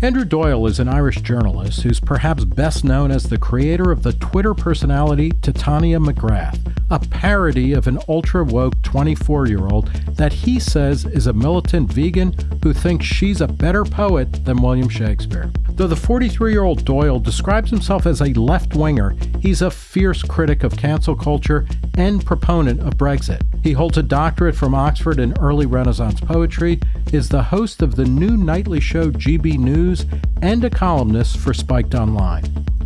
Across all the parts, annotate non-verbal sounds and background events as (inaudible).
Andrew Doyle is an Irish journalist who's perhaps best known as the creator of the Twitter personality Titania McGrath, a parody of an ultra woke 24 year old that he says is a militant vegan who thinks she's a better poet than William Shakespeare. Though the 43 year old Doyle describes himself as a left winger, he's a fierce critic of cancel culture and proponent of Brexit. He holds a doctorate from Oxford in early Renaissance poetry, is the host of the new nightly show GB News, and a columnist for Spiked Online.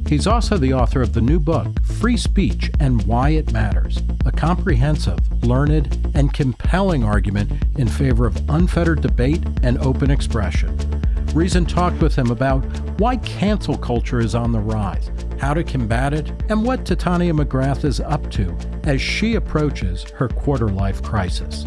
He's also the author of the new book, Free Speech and Why It Matters, a comprehensive, learned, and compelling argument in favor of unfettered debate and open expression. Reason talked with him about why cancel culture is on the rise, how to combat it, and what Titania McGrath is up to as she approaches her quarter life crisis.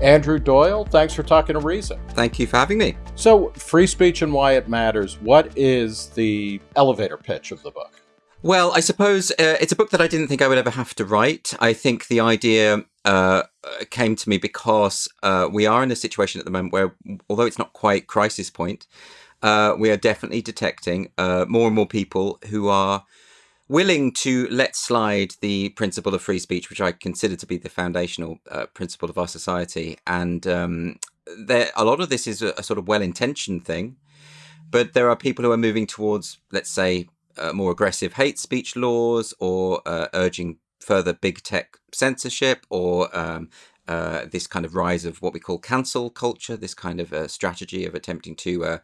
Andrew Doyle, thanks for talking to Reason. Thank you for having me. So, free speech and why it matters. What is the elevator pitch of the book? Well, I suppose uh, it's a book that I didn't think I would ever have to write. I think the idea uh, came to me because uh, we are in a situation at the moment where, although it's not quite crisis point, uh, we are definitely detecting uh, more and more people who are willing to let slide the principle of free speech, which I consider to be the foundational uh, principle of our society. And um, there, a lot of this is a, a sort of well-intentioned thing, but there are people who are moving towards, let's say, uh, more aggressive hate speech laws or uh, urging further big tech censorship or um, uh, this kind of rise of what we call cancel culture, this kind of uh, strategy of attempting to uh,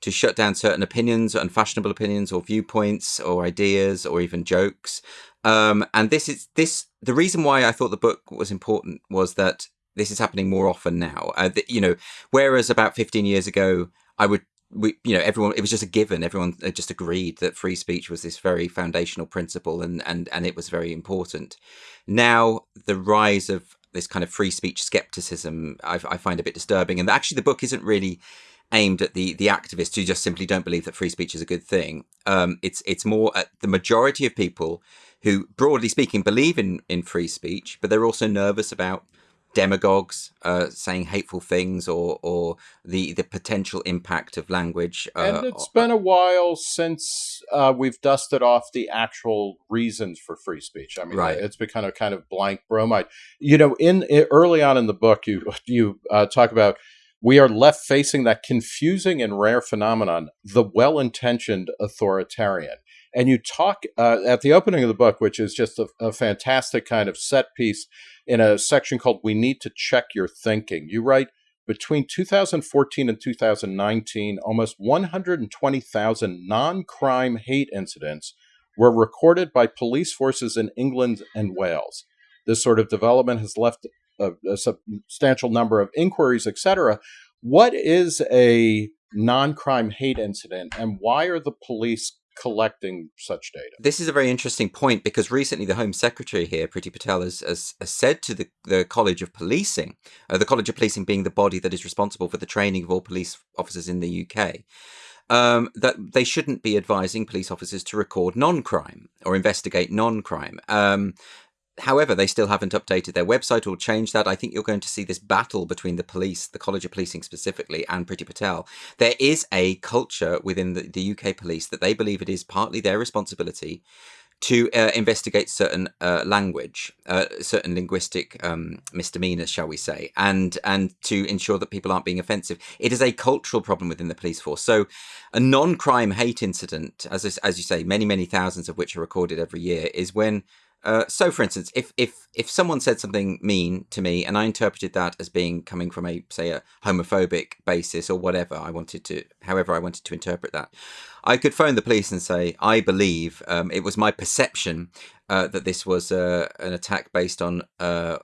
to shut down certain opinions, unfashionable opinions, or viewpoints, or ideas, or even jokes. Um, and this is this the reason why I thought the book was important was that this is happening more often now. Uh, the, you know, whereas about 15 years ago, I would we you know everyone it was just a given everyone just agreed that free speech was this very foundational principle and and and it was very important now the rise of this kind of free speech skepticism I, I find a bit disturbing and actually the book isn't really aimed at the the activists who just simply don't believe that free speech is a good thing. Um, it's it's more at the majority of people who, broadly speaking, believe in in free speech, but they're also nervous about demagogues uh, saying hateful things or or the the potential impact of language. Uh, and it's been a while since uh, we've dusted off the actual reasons for free speech. I mean, right. it's become a kind of blank bromide. You know, in, in early on in the book, you you uh, talk about we are left facing that confusing and rare phenomenon, the well intentioned authoritarian. And you talk uh, at the opening of the book, which is just a, a, fantastic kind of set piece in a section called We Need to Check Your Thinking. You write, between 2014 and 2019, almost 120,000 non crime hate incidents were recorded by police forces in England and Wales. This sort of development has left a, a substantial number of inquiries, etc. What is a non-crime hate incident, and why are the police collecting such data? This is a very interesting point because recently the Home Secretary here, Priti Patel, has, has, has said to the, the College of Policing, uh, the College of Policing being the body that is responsible for the training of all police officers in the UK, um, that they shouldn't be advising police officers to record non-crime or investigate non-crime. Um, However, they still haven't updated their website or changed that. I think you're going to see this battle between the police, the College of Policing specifically, and Priti Patel. There is a culture within the, the UK police that they believe it is partly their responsibility to uh, investigate certain uh, language, uh, certain linguistic um, misdemeanors, shall we say, and and to ensure that people aren't being offensive. It is a cultural problem within the police force. So, a non-crime hate incident, as as you say, many many thousands of which are recorded every year, is when uh, so, for instance, if if if someone said something mean to me and I interpreted that as being coming from a say a homophobic basis or whatever I wanted to, however I wanted to interpret that, I could phone the police and say I believe um, it was my perception uh, that this was uh, an attack based on uh,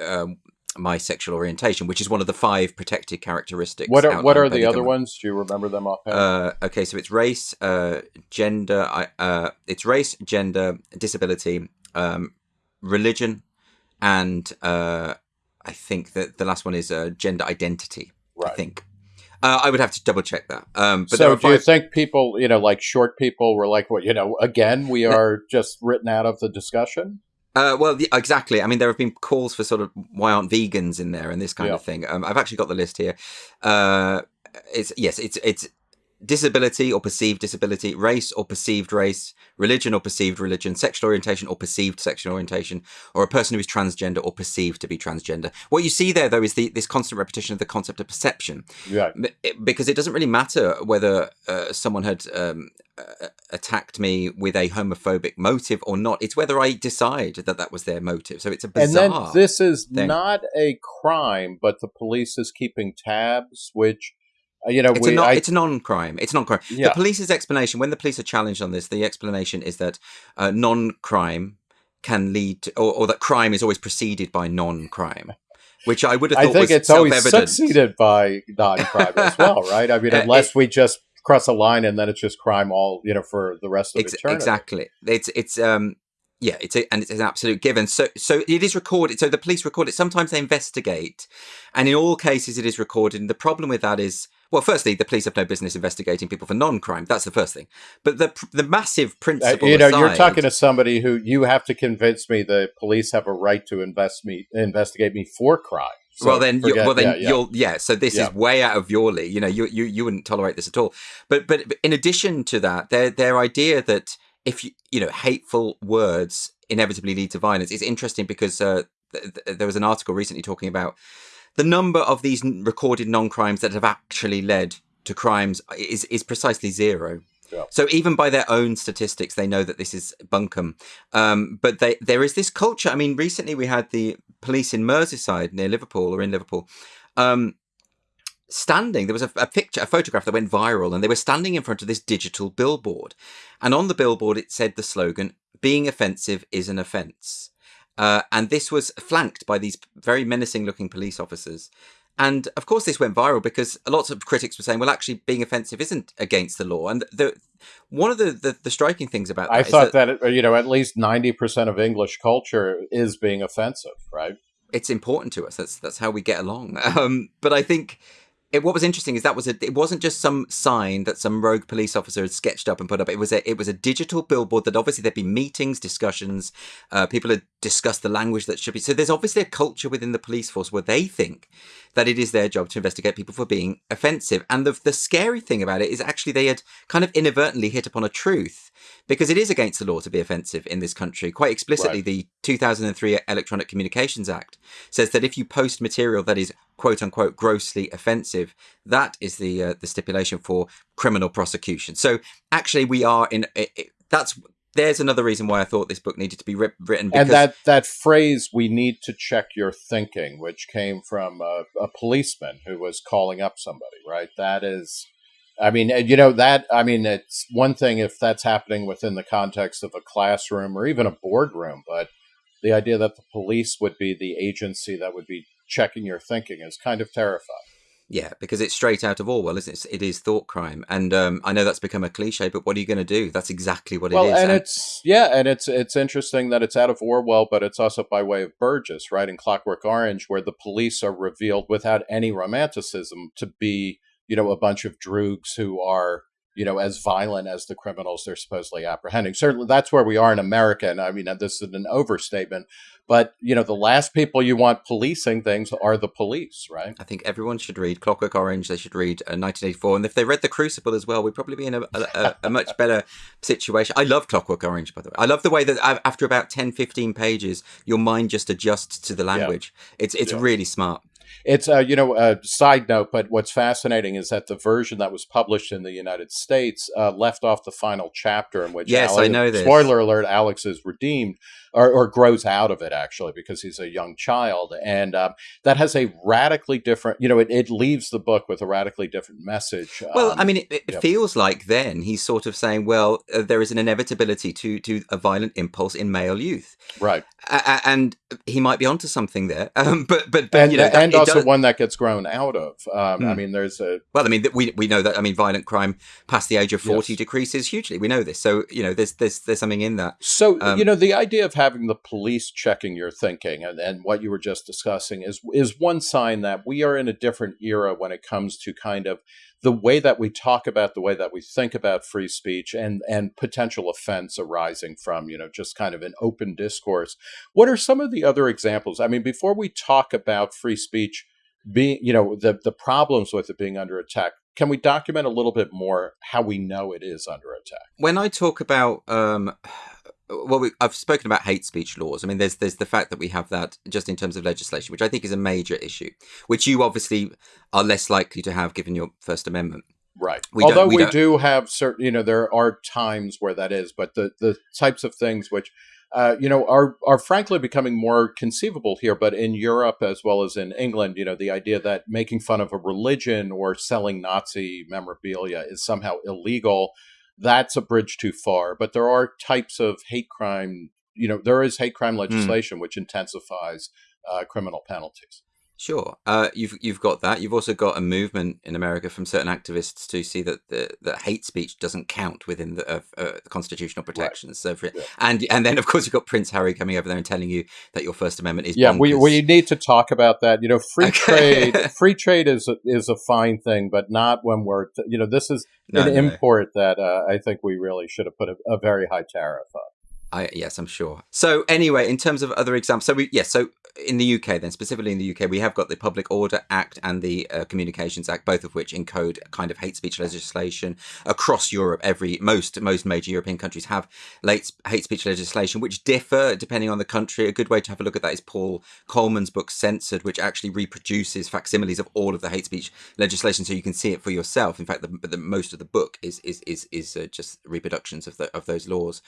um, my sexual orientation, which is one of the five protected characteristics. What are what are the other ones? Do you remember them offhand? Uh, okay, so it's race, uh, gender, uh, it's race, gender, disability, um, religion, and uh, I think that the last one is uh, gender identity. Right. I think. Uh, I would have to double check that. Um, but so, do five... you think people, you know, like short people, were like, "What, you know?" Again, we are just written out of the discussion. Uh, well, the, exactly. I mean, there have been calls for sort of why aren't vegans in there and this kind Yeah. of thing. Um, I've actually got the list here. Uh, it's yes, it's it's disability or perceived disability, race or perceived race, religion or perceived religion, sexual orientation or perceived sexual orientation, or a person who is transgender or perceived to be transgender. What you see there, though, is the, this constant repetition of the concept of perception. Yeah. Because it doesn't really matter whether uh, someone had um, uh, attacked me with a homophobic motive or not. It's whether I decide that that was their motive. So it's a bizarre. And then this is thing. not a crime, but the police is keeping tabs, which you know it's we a non, I, it's a non-crime. It's non-crime. Yeah. The police's explanation, when the police are challenged on this, the explanation is that uh, non-crime can lead, to, or, or that crime is always preceded by non-crime, which I would have I thought think was it's always succeeded by non-crime as (laughs) well, right? I mean, Uh, unless we just cross a line and then it's just crime all you know for the rest of Ex- eternity. exactly. It's it's um yeah, it's a, and it's an absolute given. So so it is recorded. So the police record it. Sometimes they investigate, and in all cases it is recorded. And the problem with that is, well, firstly, the police have no business investigating people for non-crime. That's the first thing. But the the massive Uh, principle, you know, you're talking to somebody who you have to convince me the police have a right to invest me investigate me for crime. So well then, you, forget- well then yeah, yeah. you'll yeah. So this Yeah. is way out of your league. You know, you you you wouldn't tolerate this at all. But but in addition to that, their their idea that if you you know hateful words inevitably lead to violence is interesting because uh, th- th- there was an article recently talking about the number of these recorded non-crimes that have actually led to crimes is is precisely zero. Yeah. So even by their own statistics, they know that this is bunkum. Um, but they, there is this culture. I mean, recently we had the police in Merseyside near Liverpool or in Liverpool. Um, standing there was a, a picture a photograph that went viral and they were standing in front of this digital billboard and on the billboard it said the slogan being offensive is an offence uh, and this was flanked by these very menacing looking police officers and of course this went viral because lots of critics were saying well actually being offensive isn't against the law and the one of the the, the striking things about that I is thought that that, you know at least ninety percent of English culture is being offensive, right? it's important to us. That's that's how we get along. (laughs) Um, but I think it, what was interesting is that was a it wasn't just some sign that some rogue police officer had sketched up and put up. It was a it was a digital billboard that obviously there'd be meetings, discussions, uh, people had discussed the language that should be. So there's obviously a culture within the police force where they think that it is their job to investigate people for being offensive. And the the scary thing about it is actually they had kind of inadvertently hit upon a truth because it is against the law to be offensive in this country. Quite explicitly, Right. the 2003 Electronic Communications Act says that if you post material that is quote unquote grossly offensive, that is the uh, the stipulation for criminal prosecution. So actually, we are in. It, it, that's there's another reason why I thought this book needed to be writ- written. Because, and that that phrase "we need to check your thinking," which came from a, a policeman who was calling up somebody, right? That is, I mean, you know that. I mean, it's one thing if that's happening within the context of a classroom or even a boardroom, but the idea that the police would be the agency that would be checking your thinking is kind of terrifying. yeah, because it's straight out of Orwell, isn't it? It is thought crime, and um, I know that's become a cliche, but what are you going to do? That's exactly what well, it is. and it's yeah, and it's it's interesting that it's out of Orwell, but it's also by way of Burgess, right? In Clockwork Orange, where the police are revealed without any romanticism to be, you know, a bunch of droogs who are, you know, as violent as the criminals they're supposedly apprehending. Certainly, that's where we are in America, and I mean, this is an overstatement. But you know, the last people you want policing things are the police, right? I think everyone should read Clockwork Orange. They should read uh, 1984, and if they read The Crucible as well, we'd probably be in a, a, a, much better situation. I love Clockwork Orange, by the way. I love the way that after about 10, 15 pages, your mind just adjusts to the language. It's it's Yeah. really smart. It's uh, you know a side note, but what's fascinating is that the version that was published in the United States uh, left off the final chapter in which Yes, I know this. Spoiler alert: Alex is redeemed or, or grows out of it actually because he's a young child, and um, that has a radically different. You know, it, it leaves the book with a radically different message. Well, Um, I mean, it, it yeah. feels like then he's sort of saying, well, uh, there is an inevitability to to a violent impulse in male youth, right. and he might be onto something there. (laughs) Um, but but but And, you know, and also does, one that gets grown out of. Um, Hmm. I mean, there's a well, I mean, we we know that. I mean, violent crime past the age of forty Yes. decreases hugely. We know this, so you know, there's there's there's something in that. So Um, you know the idea of having the police checking your thinking and, and what you were just discussing is is one sign that we are in a different era when it comes to kind of the way that we talk about the way that we think about free speech and and potential offense arising from you know just kind of an open discourse. What are some of the other examples? I mean, before we talk about free speech being you know the the problems with it being under attack, can we document a little bit more how we know it is under attack? when I talk about um well we, I've spoken about hate speech laws. I mean there's there's the fact that we have that just in terms of legislation which I think is a major issue which you obviously are less likely to have given your first amendment. Right. We Although we we, do have certain, you know, there are times where that is, but the the types of things which, uh, you know, are are frankly becoming more conceivable here. But in Europe as well as in England, you know, the idea that making fun of a religion or selling Nazi memorabilia is somehow illegal, that's a bridge too far. But there are types of hate crime. You know, there is hate crime legislation which intensifies uh, criminal penalties. Sure. Uh, you've you've got that. You've also got a movement in America from certain activists to see that the that hate speech doesn't count within the uh, uh, constitutional protections. So, for, Yeah. and and then of course you've got Prince Harry coming over there and telling you that your First Amendment is Yeah, we, bonkers. we need to talk about that. You know, free Okay. trade (laughs) free trade is a, is a fine thing, but not when we're you know this is No, an no, no. import that uh, I think we really should have put a, a very high tariff on. I, yes, I'm sure. So anyway, in terms of other examples, so we yes, so in the UK, then specifically in the UK, we have got the Public Order Act and the uh, Communications Act, both of which encode kind of hate speech legislation across Europe. Every most most major European countries have late hate speech legislation, which differ depending on the country. A good way to have a look at that is Paul Coleman's book Censored, which actually reproduces facsimiles of all of the hate speech legislation, so you can see it for yourself. In fact, the, the most of the book is is is is uh, just reproductions of the of those laws.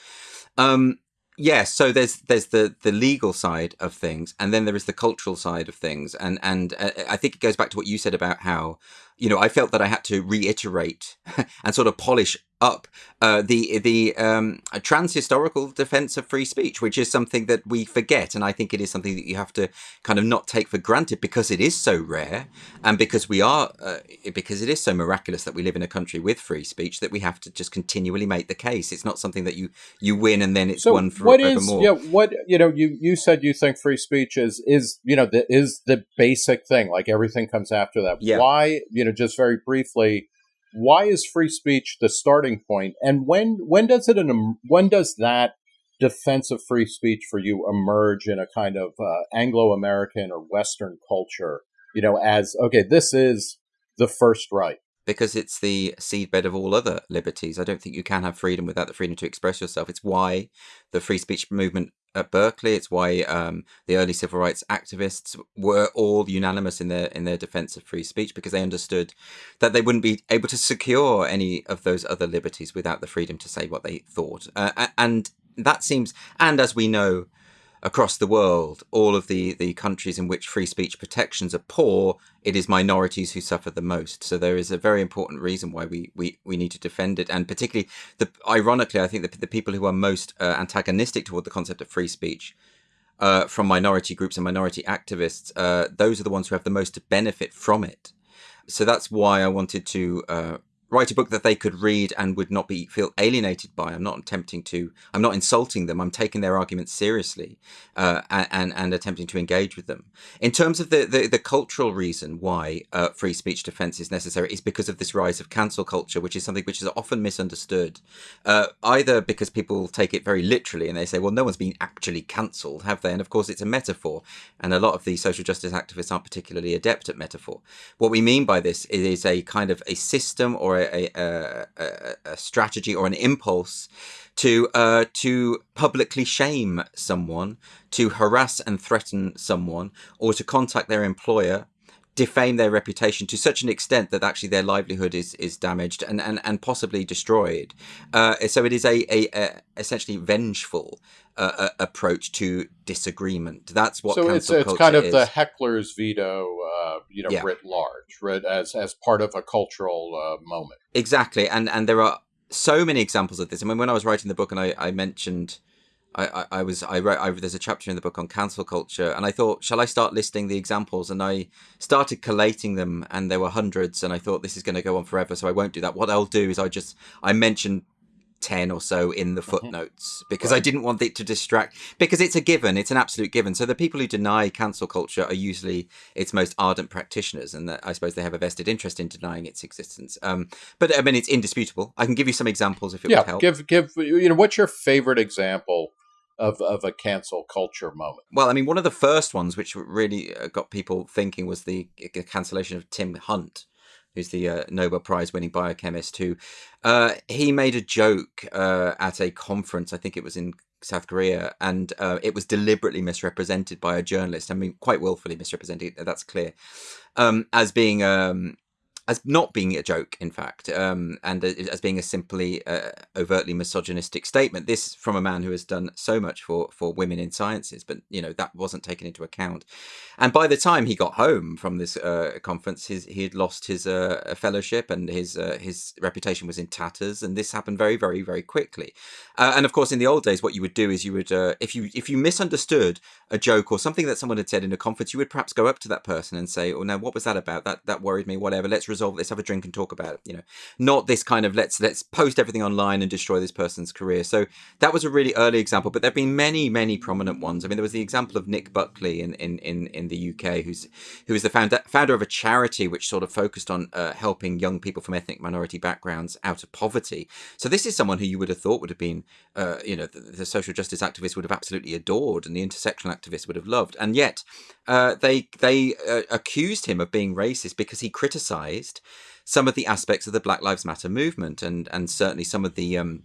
Um, yeah, so there's there's the the legal side of things, and then there is the cultural side of things, and and uh, I think it goes back to what you said about how you know I felt that I had to reiterate (laughs) and sort of polish up uh, the the um, trans historical defense of free speech, which is something that we forget, and I think it is something that you have to kind of not take for granted because it is so rare, and because we are uh, because it is so miraculous that we live in a country with free speech that we have to just continually make the case. It's not something that you you win and then it's So won what is forevermore. yeah what you know you you said you think free speech is is you know the, is the basic thing like everything comes after that. Yeah. Why you know just very briefly. Why is free speech the starting point, and when when does it when does that defense of free speech for you emerge in a kind of uh, Anglo-American or Western culture? You know, as okay, this is the first right. because it's the seedbed of all other liberties. I don't think you can have freedom without the freedom to express yourself. It's why the free speech movement at Berkeley. It's why um, the early civil rights activists were all unanimous in their in their defense of free speech because they understood that they wouldn't be able to secure any of those other liberties without the freedom to say what they thought. Uh, and that seems, and as we know. Across the world, all of the, the countries in which free speech protections are poor, it is minorities who suffer the most. So there is a very important reason why we, we, we need to defend it, and particularly the ironically, I think the, the people who are most uh, antagonistic toward the concept of free speech uh, from minority groups and minority activists, uh, those are the ones who have the most to benefit from it. So that's why I wanted to uh, write a book that they could read and would not be feel alienated by. I'm not attempting to. I'm not insulting them. I'm taking their arguments seriously uh, and and attempting to engage with them. In terms of the the, the cultural reason why uh, free speech defense is necessary is because of this rise of cancel culture, which is something which is often misunderstood. Uh, either because people take it very literally and they say, "Well, no one's been actually cancelled, have they?" And of course, it's a metaphor, and a lot of the social justice activists aren't particularly adept at metaphor. What we mean by this is a kind of a system or a, a, a, a strategy or an impulse to uh, to publicly shame someone, to harass and threaten someone, or to contact their employer, defame their reputation to such an extent that actually their livelihood is is damaged and and, and possibly destroyed. Uh, so it is a, a, a essentially vengeful uh, approach to disagreement. That's what so it's it's kind of is. the heckler's veto, uh, you know, Yeah. writ large, right, as as part of a cultural uh, moment. Exactly, and and there are so many examples of this. I mean, when I was writing the book, and I, I mentioned I, I, I was I wrote I, there's a chapter in the book on cancel culture and I thought shall I start listing the examples and I started collating them and there were hundreds and I thought this is going to go on forever so I won't do that what I'll do is I just I mention 10 or so in the mm-hmm. footnotes because right. I didn't want it to distract because it's a given it's an absolute given so the people who deny cancel culture are usually its most ardent practitioners and I suppose they have a vested interest in denying its existence um, but I mean it's indisputable I can give you some examples if it yeah, would help give give you know what's your favorite example of, of a cancel culture moment? Well, I mean, one of the first ones which really uh, got people thinking was the cancellation of Tim Hunt, who's the uh, Nobel Prize winning biochemist, who uh, he made a joke uh, at a conference, I think it was in South Korea, and uh, it was deliberately misrepresented by a journalist. I mean, quite willfully misrepresented, that's clear, um, as being um, as not being a joke, in fact, um, and as being a simply uh, overtly misogynistic statement. This from a man who has done so much for for women in sciences, but you know that wasn't taken into account. And by the time he got home from this uh, conference, his, he had lost his uh, fellowship and his uh, his reputation was in tatters. And this happened very, very, very quickly. Uh, and of course, in the old days, what you would do is you would uh, if you if you misunderstood a joke or something that someone had said in a conference, you would perhaps go up to that person and say, "Oh, now what was that about? That that worried me. Whatever. Let's resolve." Let's have a drink and talk about it. You know, not this kind of let's let's post everything online and destroy this person's career. So that was a really early example, but there've been many many prominent ones. I mean, there was the example of Nick Buckley in in in, in the UK, who's who is the founder founder of a charity which sort of focused on uh, helping young people from ethnic minority backgrounds out of poverty. So this is someone who you would have thought would have been, uh, you know, the, the, social justice activists would have absolutely adored, and the intersectional activists would have loved, and yet uh, they they uh, accused him of being racist because he criticised some of the aspects of the Black Lives Matter movement, and and certainly some of the um,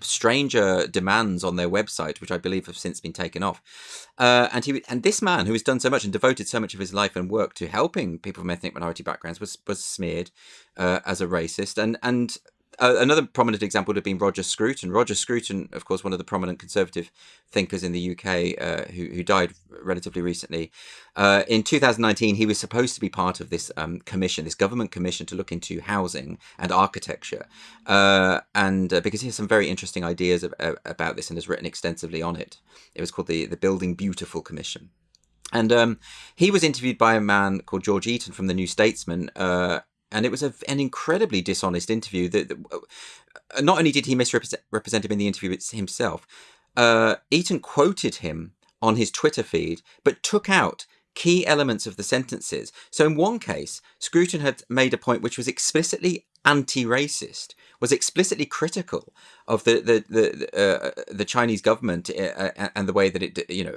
stranger demands on their website, which I believe have since been taken off. Uh, and he and this man who has done so much and devoted so much of his life and work to helping people from ethnic minority backgrounds was was smeared uh, as a racist. And and uh, another prominent example would have been Roger Scruton. Roger Scruton, of course, one of the prominent conservative thinkers in the UK, uh, who, who died relatively recently. Uh, in 2019, he was supposed to be part of this um, commission, this government commission to look into housing and architecture, uh, and uh, because he has some very interesting ideas of, about this and has written extensively on it. It was called the the Building Beautiful Commission. And um, he was interviewed by a man called George Eaton from the New Statesman, uh, and it was a, an incredibly dishonest interview. That, that uh, not only did he misrepresent him in the interview himself, uh, Eaton quoted him on his Twitter feed, but took out key elements of the sentences. So in one case, Scruton had made a point which was explicitly anti-racist, was explicitly critical of the the the, uh, the Chinese government uh, uh, and the way that it you know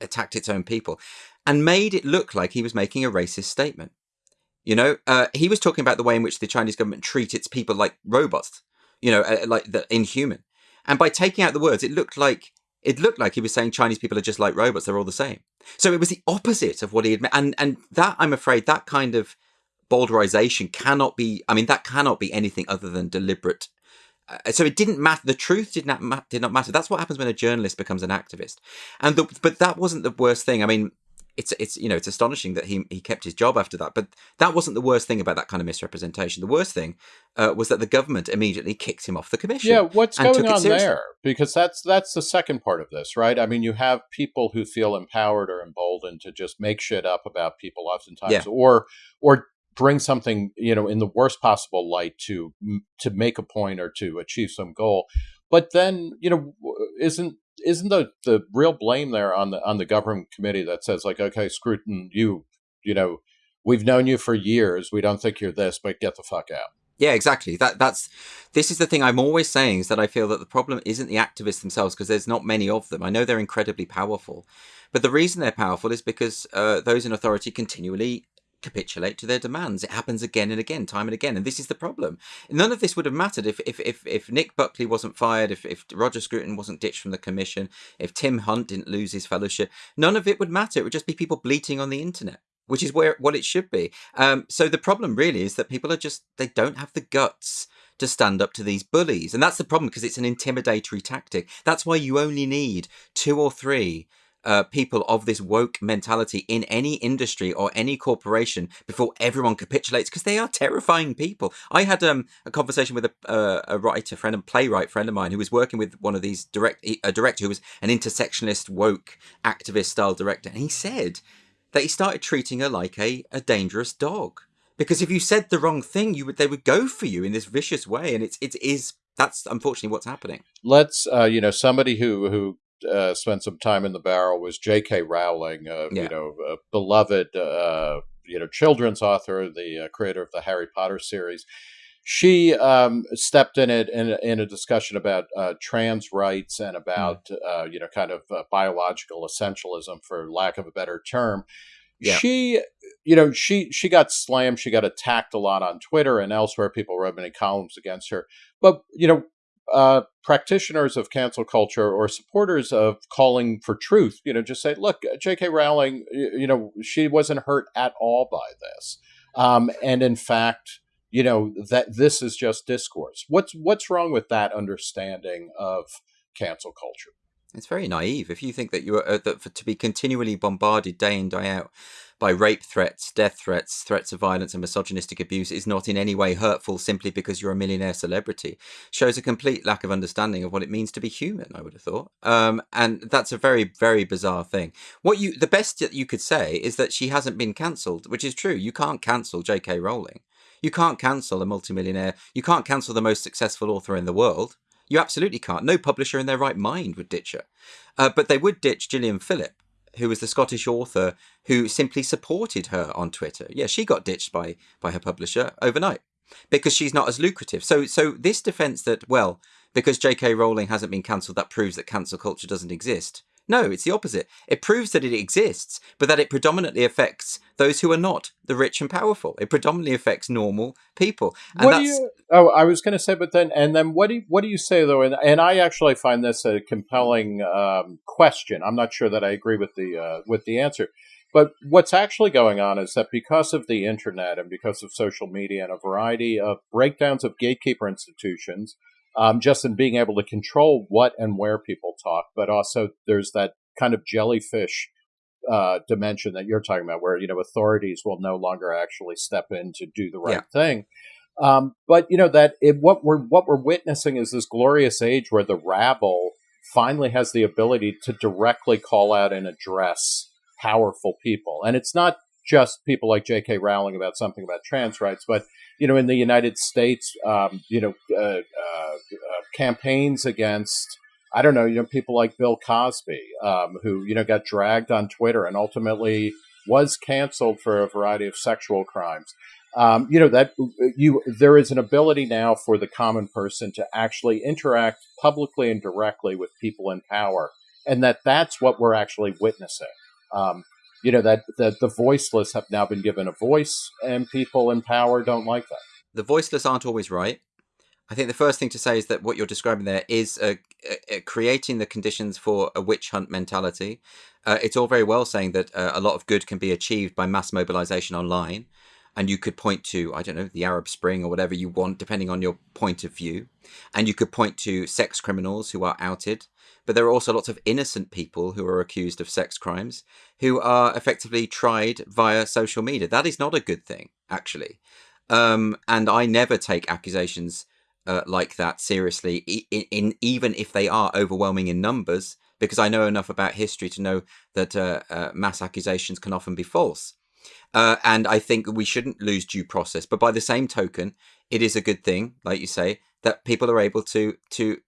attacked its own people, and made it look like he was making a racist statement. You know, uh, he was talking about the way in which the Chinese government treat its people like robots, you know, uh, like the inhuman. And by taking out the words, it looked like it looked like he was saying Chinese people are just like robots; they're all the same. So it was the opposite of what he had, meant. and and that I'm afraid that kind of bowdlerization cannot be. I mean, that cannot be anything other than deliberate. Uh, so it didn't matter. The truth did not ma- did not matter. That's what happens when a journalist becomes an activist. And the, but that wasn't the worst thing. I mean, it's it's you know it's astonishing that he he kept his job after that. But that wasn't the worst thing about that kind of misrepresentation. The worst thing uh, was that the government immediately kicked him off the commission. Yeah, what's going on there? Because that's that's the second part of this, right? I mean, you have people who feel empowered or emboldened to just make shit up about people, oftentimes, yeah. or or bring something you know in the worst possible light to to make a point or to achieve some goal. But then you know isn't isn't the the real blame there on the on the government committee that says like, okay, Scruton, you you know, we've known you for years. We don't think you're this, but get the fuck out. Yeah, exactly. That that's this is the thing I'm always saying is that I feel that the problem isn't the activists themselves because there's not many of them. I know they're incredibly powerful, but the reason they're powerful is because uh, those in authority continually capitulate to their demands. It happens again and again, time and again. And this is the problem. None of this would have mattered if if if, if Nick Buckley wasn't fired, if, if Roger Scruton wasn't ditched from the commission, if Tim Hunt didn't lose his fellowship. None of it would matter. It would just be people bleating on the internet. Which is where what it should be. Um, so the problem really is that people are just they don't have the guts to stand up to these bullies, and that's the problem because it's an intimidatory tactic. That's why you only need two or three uh, people of this woke mentality in any industry or any corporation before everyone capitulates because they are terrifying people. I had um, a conversation with a, uh, a writer friend and playwright friend of mine who was working with one of these direct a director who was an intersectionalist woke activist style director, and he said that he started treating her like a, a dangerous dog because if you said the wrong thing, you would they would go for you in this vicious way, and it's it is that's unfortunately what's happening. Let's uh, you know somebody who who uh, spent some time in the barrel was J.K. Rowling, uh, yeah. you know, a beloved, uh, you know, children's author, the uh, creator of the Harry Potter series. She um, stepped in it in, in, a discussion about uh, trans rights and about, mm. you know, kind of biological essentialism, for lack of a better term. Yeah. She, you know, she she got slammed. She got attacked a lot on Twitter and elsewhere. People wrote many columns against her. But you know, uh, practitioners of cancel culture or supporters of calling for truth, you know, just say, look, J.K. Rowling, you know, she wasn't hurt at all by this, um, and in fact, you know, that this is just discourse. What's what's wrong with that understanding of cancel culture? It's very naive if you think that you are uh, that for, to be continually bombarded day in day out by rape threats, death threats, threats of violence, and misogynistic abuse is not in any way hurtful simply because you're a millionaire celebrity shows a complete lack of understanding of what it means to be human. I would have thought, um, and that's a very, very bizarre thing. What you, the best that you could say is that she hasn't been cancelled, which is true. You can't cancel J.K. Rowling. You can't cancel a multimillionaire. You can't cancel the most successful author in the world. You absolutely can't. No publisher in their right mind would ditch her. Uh, but they would ditch Gillian Philip who was the Scottish author who simply supported her on Twitter. Yeah, she got ditched by by her publisher overnight because she's not as lucrative. So so this defense that well, because J.K. Rowling hasn't been cancelled, that proves that cancel culture doesn't exist. No, it's the opposite. It proves that it exists, but that it predominantly affects those who are not the rich and powerful. It predominantly affects normal people. And what do you? Oh, I was going to say, but then and then what do you, what do you say though? And, and I actually find this a compelling um, question. I'm not sure that I agree with the uh, with the answer. But what's actually going on is that because of the internet and because of social media and a variety of breakdowns of gatekeeper institutions, um, just in being able to control what and where people talk, but also there's that kind of jellyfish uh, dimension that you're talking about, where you know authorities will no longer actually step in to do the right yeah. thing. Um, but you know that it, what we're what we're witnessing is this glorious age where the rabble finally has the ability to directly call out and address powerful people, and it's not just people like J.K. Rowling about something about trans rights, but you know, in the United States, um, you know, uh, uh, uh, campaigns against, I don't know, you know, people like Bill Cosby, um, who, you know, got dragged on Twitter and ultimately was canceled for a variety of sexual crimes. Um, you know that you there is an ability now for the common person to actually interact publicly and directly with people in power, and that that's what we're actually witnessing. Um, you know that, that the voiceless have now been given a voice and people in power don't like that the voiceless aren't always right i think the first thing to say is that what you're describing there is uh, uh, creating the conditions for a witch hunt mentality. Uh, it's all very well saying that uh, a lot of good can be achieved by mass mobilization online and you could point to i don't know the arab spring or whatever you want depending on your point of view. And you could point to sex criminals who are outed but there are also lots of innocent people who are accused of sex crimes who are effectively tried via social media. That is not a good thing actually. Um, and i never take accusations uh, like that seriously in, in, even if they are overwhelming in numbers because i know enough about history to know that uh, uh, mass accusations can often be false uh, and I think we shouldn't lose due process. But by the same token, it is a good thing, like you say, that people are able to to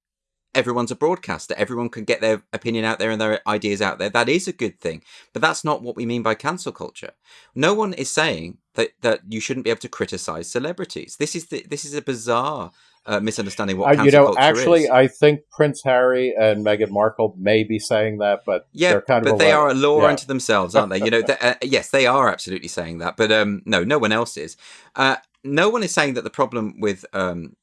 everyone's a broadcaster. Everyone can get their opinion out there and their ideas out there. That is a good thing. But that's not what we mean by cancel culture. No one is saying that that you shouldn't be able to criticize celebrities. This is the, this is a bizarre uh, misunderstanding what uh, you know. actually, is. I think Prince Harry and Meghan Markle may be saying that, but yeah, kind but they are a law yeah. unto themselves, aren't they? You know, (laughs) uh, yes, they are absolutely saying that, but um, no, no one else is. Uh, no one is saying that the problem with um,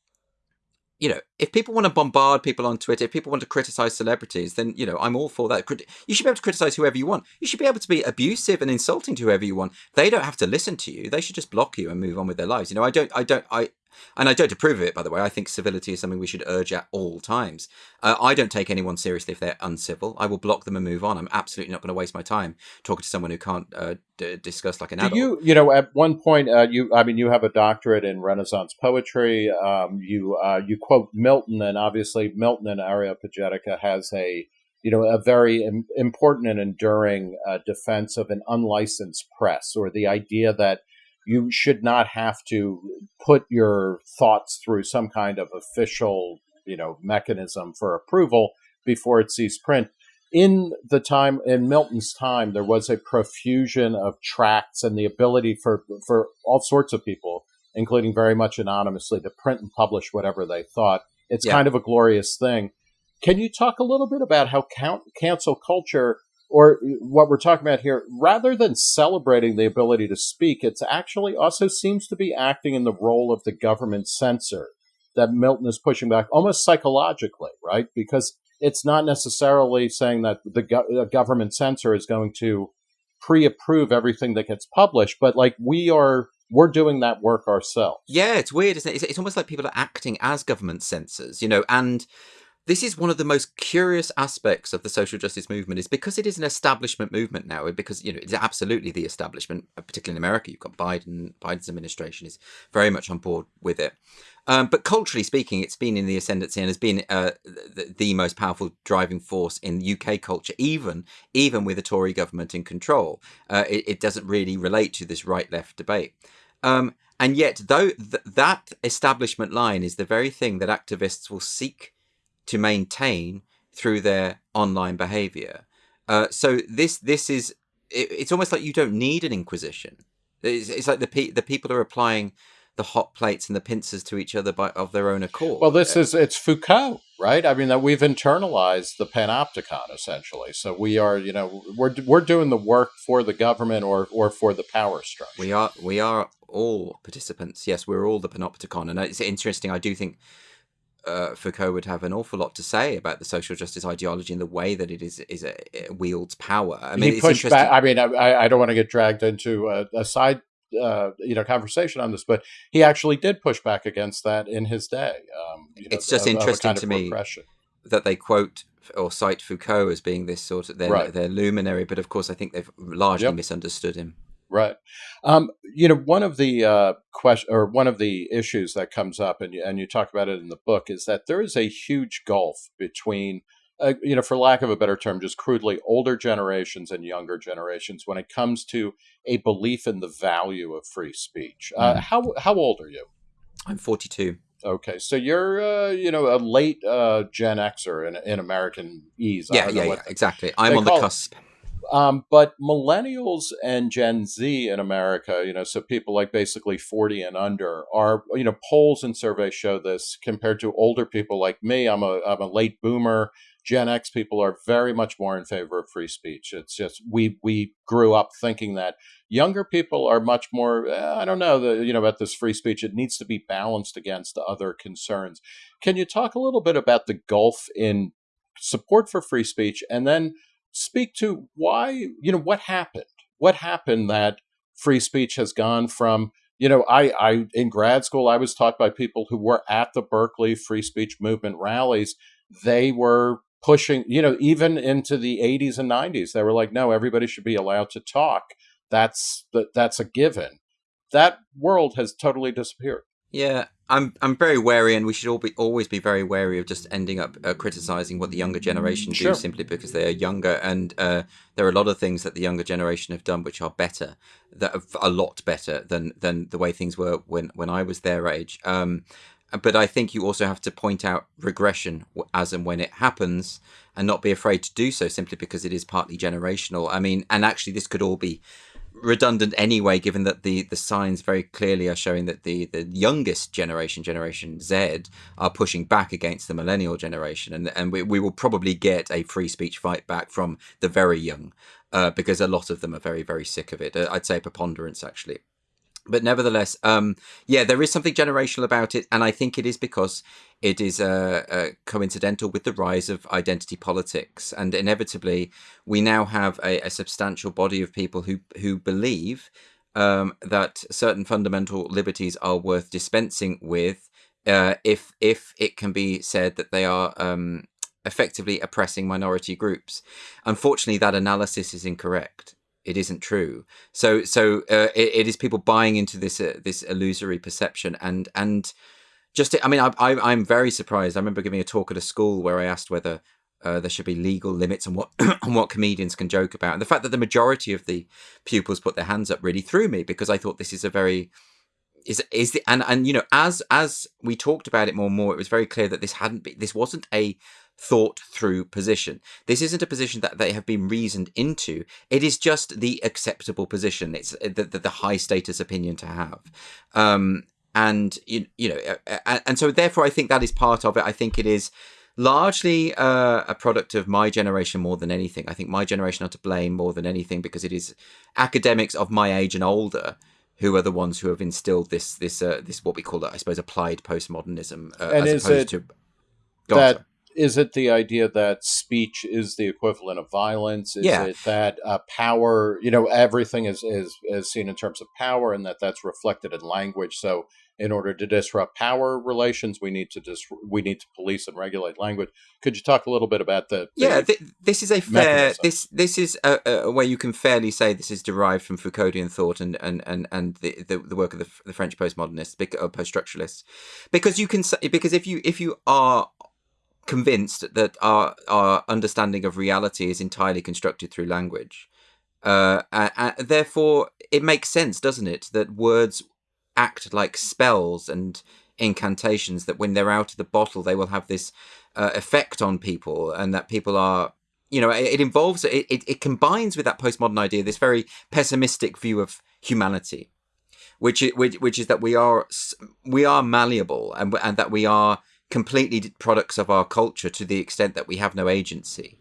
you know, if people want to bombard people on Twitter, if people want to criticize celebrities, then, you know, I'm all for that. You should be able to criticize whoever you want. You should be able to be abusive and insulting to whoever you want. They don't have to listen to you. They should just block you and move on with their lives. You know, I don't, I don't, I, and I don't approve of it, by the way. I think civility is something we should urge at all times. Uh, I don't take anyone seriously if they're uncivil. I will block them and move on. I'm absolutely not going to waste my time talking to someone who can't uh, d- discuss like an Do adult. you, you know, at one point, uh, you, I mean, you have a doctorate in Renaissance poetry. Um, you, uh, you quote Milton, and obviously Milton in Areopagitica has a, you know, a very Im- important and enduring uh, defense of an unlicensed press, or the idea that you should not have to put your thoughts through some kind of official, you know, mechanism for approval before it sees print. In the time in Milton's time, there was a profusion of tracts and the ability for for all sorts of people, including very much anonymously, to print and publish whatever they thought. It's Yeah. kind of a glorious thing. Can you talk a little bit about how count, cancel culture, or what we're talking about here, rather than celebrating the ability to speak, it's actually also seems to be acting in the role of the government censor that Milton is pushing back almost psychologically, right? Because it's not necessarily saying that the, go- government censor is going to pre-approve everything that gets published, but like we are, we're doing that work ourselves. Yeah, it's weird, isn't it? It's, it's almost like people are acting as government censors, you know, and this is one of the most curious aspects of the social justice movement is because it is an establishment movement now because you know it's absolutely the establishment uh, particularly in america you've got biden biden's administration is very much on board with it. Um, but culturally speaking it's been in the ascendancy and has been uh, the, the most powerful driving force in uk culture even even with a tory government in control. Uh, it, it doesn't really relate to this right left debate. Um, and yet though th- that establishment line is the very thing that activists will seek to maintain through their online behavior. Uh, so this this is it, it's almost like you don't need an inquisition. It's, it's like the pe- the people are applying the hot plates and the pincers to each other by of their own accord. Well, this is it's Foucault, right? I mean, that we've internalized the panopticon essentially. So we are, you know, we're we're doing the work for the government or or for the power structure. we are we are all participants. Yes, we're all the panopticon, and it's interesting. I do think. Uh, Foucault would have an awful lot to say about the social justice ideology and the way that it is is a, it wields power. I mean, he pushed back. I mean, I, I don't want to get dragged into a, a side, uh, you know, conversation on this, but he actually did push back against that in his day. Um, you know, It's just of- of a interesting kind to me repression. that they quote or cite Foucault as being this sort of their Right. their luminary, but of course I think they've largely Yep. misunderstood him. Right. Um, you know, one of the uh, question or one of the issues that comes up, and you, and you talk about it in the book, is that there is a huge gulf between, uh, you know, for lack of a better term, just crudely older generations and younger generations when it comes to a belief in the value of free speech. Uh, Mm. How how old are you? I'm 42. Okay, so you're uh, you know a late uh, Gen Xer in in American ease. I Yeah, yeah, yeah, exactly. I'm on the call it- cusp. Um, but millennials and Gen Z in America, you know, so people like basically 40 and under are, you know, polls and surveys show this compared to older people like me. I'm a, I'm a late boomer. Gen X people are very much more in favor of free speech. It's just, we, we grew up thinking that younger people are much more, eh, I don't know, the, you know, about this free speech. It needs to be balanced against other concerns. Can you talk a little bit about the gulf in support for free speech and then speak to why you know what happened? What happened that free speech has gone from you know i i in grad school i was taught by people who were at the berkeley free speech movement rallies. They were pushing you know even into the 80s and 90s they were like no everybody should be allowed to talk. That's that that's a given. That world has totally disappeared Yeah, I'm I'm very wary, and we should all be always be very wary of just ending up uh, criticizing what the younger generation Sure. do simply because they are younger. And uh, there are a lot of things that the younger generation have done which are better, that are a lot better than than the way things were when when I was their age. Um, but I think you also have to point out regression as and when it happens, and not be afraid to do so simply because it is partly generational. I mean, and actually, this could all be redundant anyway, given that the the signs very clearly are showing that the the youngest generation, Generation Z, are pushing back against the millennial generation, and and we, we will probably get a free speech fight back from the very young, uh, because a lot of them are very very sick of it. Uh, I'd say preponderance actually. But nevertheless, um, yeah, there is something generational about it, and I think it is because it is uh, uh, coincidental with the rise of identity politics, and inevitably, we now have a, a substantial body of people who who believe um, that certain fundamental liberties are worth dispensing with uh, if if it can be said that they are um, effectively oppressing minority groups. Unfortunately, that analysis is incorrect. It isn't true. So so uh, it, it is people buying into this uh, this illusory perception and and just I mean I, I I'm very surprised. I remember giving a talk at a school where I asked whether uh, there should be legal limits on what (clears throat) on what comedians can joke about. And the fact that the majority of the pupils put their hands up really threw me because I thought this is a very is is the and and you know as as we talked about it more and more, it was very clear that this hadn't this wasn't a thought through position. This isn't a position that they have been reasoned into. It is just the acceptable position. It's uh, the, the, the high status opinion to have. Um, and you, you know, uh, uh, and so therefore, I think that is part of it. I think it is largely uh, a product of my generation more than anything. I think my generation are to blame more than anything because it is academics of my age and older who are the ones who have instilled this this uh, this what we call it, I suppose, applied postmodernism, uh, and as opposed to that is it the idea that speech is the equivalent of violence? Is yeah. it that uh, power, you know, everything is, is, is seen in terms of power and that that's reflected in language. So in order to disrupt power relations, we need to dis- we need to police and regulate language. Could you talk a little bit about the? the yeah, th- this is a fair. This this is a, a, way you can fairly say this is derived from Foucauldian thought and and and and the the, the work of the, the French postmodernists, or post structuralists, because you can say because if you if you are convinced that our our understanding of reality is entirely constructed through language. Uh, and, therefore, it makes sense, doesn't it, that words act like spells and incantations. That when they're out of the bottle, they will have this uh, effect on people, and that people are, you know, it, it involves it, it. It combines with that postmodern idea, this very pessimistic view of humanity, which which which is that we are we are malleable and and that we are completely products of our culture to the extent that we have no agency,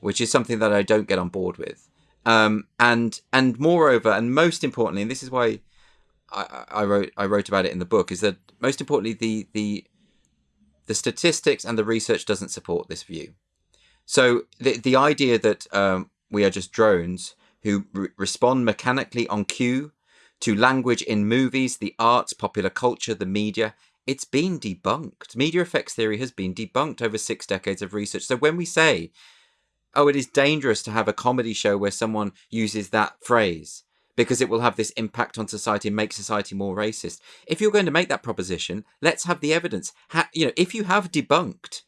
which is something that I don't get on board with. Um, and and moreover, and most importantly, and this is why I, I wrote I wrote about it in the book, is that most importantly the the the statistics and the research doesn't support this view. So the the idea that um, we are just drones who re- respond mechanically on cue to language in movies, the arts, popular culture, the media it's been debunked. Media effects theory has been debunked over six decades of research. So when we say, oh, it is dangerous to have a comedy show where someone uses that phrase because it will have this impact on society and make society more racist. If you're going to make that proposition, let's have the evidence. Ha- you know, if you have debunked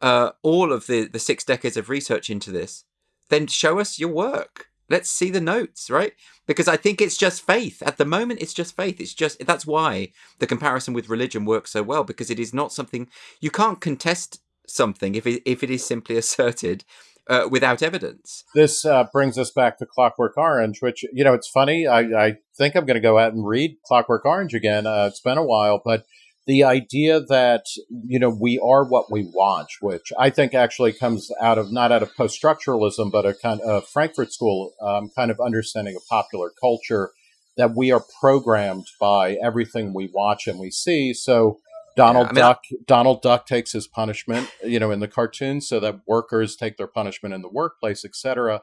uh, all of the, the six decades of research into this, then show us your work let's see the notes right? Because i think it's just faith. At the moment it's just faith. It's just that's why the comparison with religion works so well because it is not something you can't contest something if it, if it is simply (laughs) asserted uh, without evidence. This uh, brings us back to clockwork orange which you know it's funny. I, I think i'm going to go out and read clockwork orange again. Uh, it's been a while but the idea that you know we are what we watch, which I think actually comes out of not out of post structuralism, but a kind of Frankfurt School um, kind of understanding of popular culture that we are programmed by everything we watch and we see. So Donald yeah, I mean, Duck Donald Duck takes his punishment, you know, in the cartoon, so that workers take their punishment in the workplace, etc.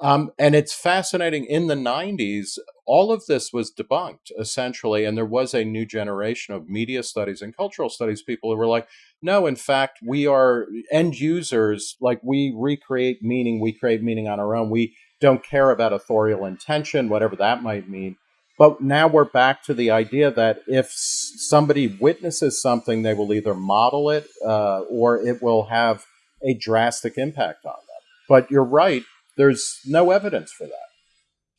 Um, and it's fascinating. In the 90s, all of this was debunked essentially. And there was a new generation of media studies and cultural studies people who were like, no, in fact, we are end users. Like we recreate meaning, we create meaning on our own. We don't care about authorial intention, whatever that might mean. But now we're back to the idea that if somebody witnesses something, they will either model it uh, or it will have a drastic impact on them. But you're right there's no evidence for that.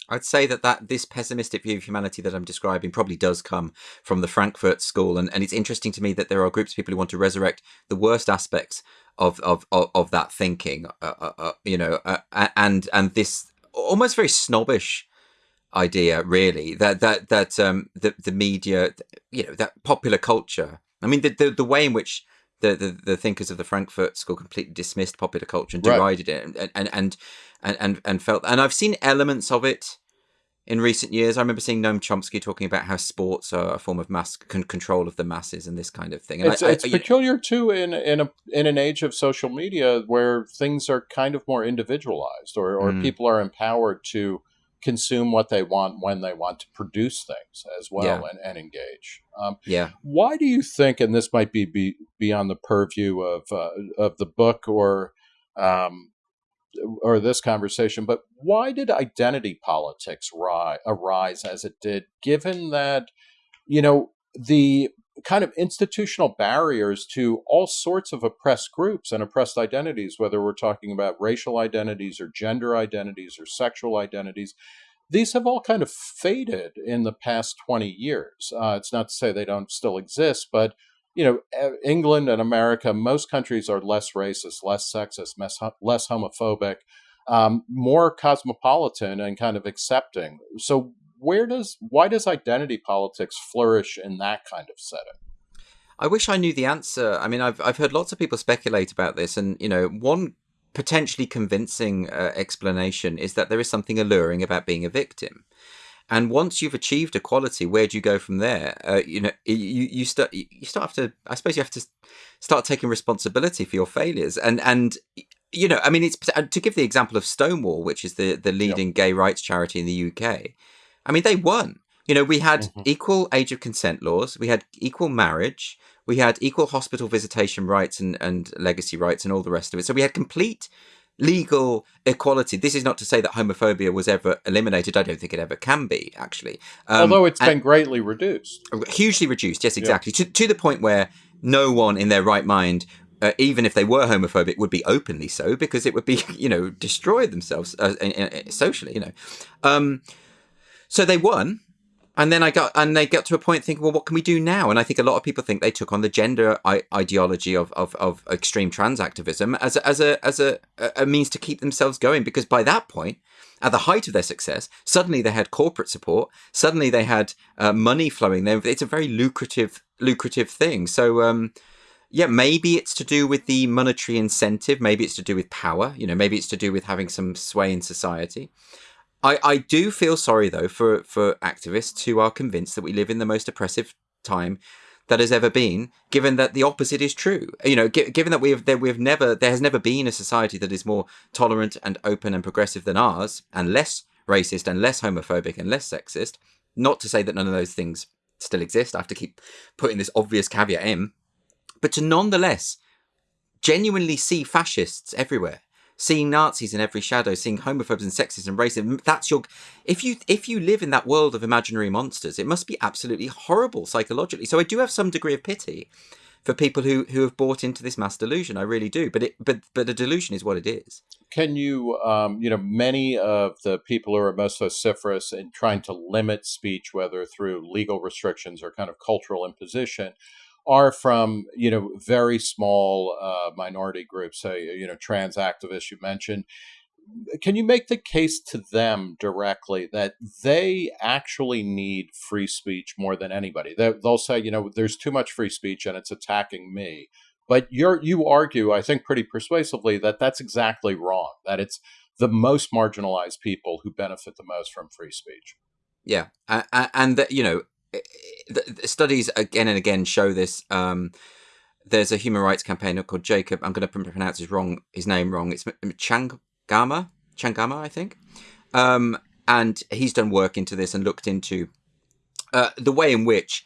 I'd say that, that this pessimistic view of humanity that I'm describing probably does come from the Frankfurt School, and, and it's interesting to me that there are groups of people who want to resurrect the worst aspects of of of, of that thinking, uh, uh, uh you know, uh, and and this almost very snobbish idea, really, that that that um the the media, you know, that popular culture. I mean, the the, the way in which the, the, the thinkers of the Frankfurt School completely dismissed popular culture and derided right. it, and, and and and and and felt. And I've seen elements of it in recent years. I remember seeing Noam Chomsky talking about how sports are a form of mass con- control of the masses and this kind of thing. And it's, I, it's I, peculiar too in in a in an age of social media where things are kind of more individualized, or or mm. people are empowered to consume what they want when they want to produce things as well yeah. and, and, engage. Um, yeah. Why do you think, and this might be, be beyond the purview of uh, of the book or um, or this conversation, but why did identity politics ri- arise as it did, given that you know the kind of institutional barriers to all sorts of oppressed groups and oppressed identities, whether we're talking about racial identities or gender identities or sexual identities. These have all kind of faded in the past 20 years. Uh, it's not to say they don't still exist, but you know, England and America, most countries are less racist, less sexist, less homophobic, um, more cosmopolitan and kind of accepting. So where does why does identity politics flourish in that kind of setting? I wish I knew the answer. I mean, I've I've heard lots of people speculate about this, and you know, one potentially convincing uh, explanation is that there is something alluring about being a victim. And once you've achieved equality, where do you go from there? Uh, you know, you you start you start have to. I suppose you have to start taking responsibility for your failures. And and you know, I mean, it's to give the example of Stonewall, which is the the leading yep. gay rights charity in the UK. I mean, they won. You know, we had mm-hmm. equal age of consent laws, we had equal marriage, we had equal hospital visitation rights and, and legacy rights and all the rest of it. So we had complete legal equality. This is not to say that homophobia was ever eliminated. I don't think it ever can be, actually. Um, Although it's been greatly reduced. Hugely reduced, yes, exactly. Yeah. To, to the point where no one in their right mind uh, even if they were homophobic, would be openly so because it would be, (laughs) you know, destroy themselves uh, socially, you know. Um, so they won, and then I got and they got to a point thinking, well, what can we do now? And I think a lot of people think they took on the gender ideology of, of, of extreme trans activism as a, as a as a, a means to keep themselves going because by that point, at the height of their success, suddenly they had corporate support, suddenly they had uh, money flowing. There, it's a very lucrative lucrative thing. So. Um, yeah, maybe it's to do with the monetary incentive. Maybe it's to do with power. You know, maybe it's to do with having some sway in society. I, I do feel sorry though for for activists who are convinced that we live in the most oppressive time that has ever been, given that the opposite is true. You know, given that we have that we have never there has never been a society that is more tolerant and open and progressive than ours, and less racist and less homophobic and less sexist. Not to say that none of those things still exist. I have to keep putting this obvious caveat in, but to nonetheless genuinely see fascists everywhere seeing Nazis in every shadow, seeing homophobes and sexists and racism. That's your if you if you live in that world of imaginary monsters, it must be absolutely horrible psychologically. So I do have some degree of pity for people who who have bought into this mass delusion. I really do. But it but but a delusion is what it is. Can you um, you know many of the people who are most vociferous in trying to limit speech, whether through legal restrictions or kind of cultural imposition, are from you know very small uh, minority groups, say you know trans activists you mentioned. Can you make the case to them directly that they actually need free speech more than anybody? They, they'll say, you know, there's too much free speech and it's attacking me. But you're you argue, I think, pretty persuasively that that's exactly wrong. That it's the most marginalized people who benefit the most from free speech. Yeah, and that you know studies again and again show this. Um, there's a human rights campaigner called Jacob. I'm going to pronounce his wrong his name wrong. It's Changama, Changama, I think. Um, and he's done work into this and looked into uh, the way in which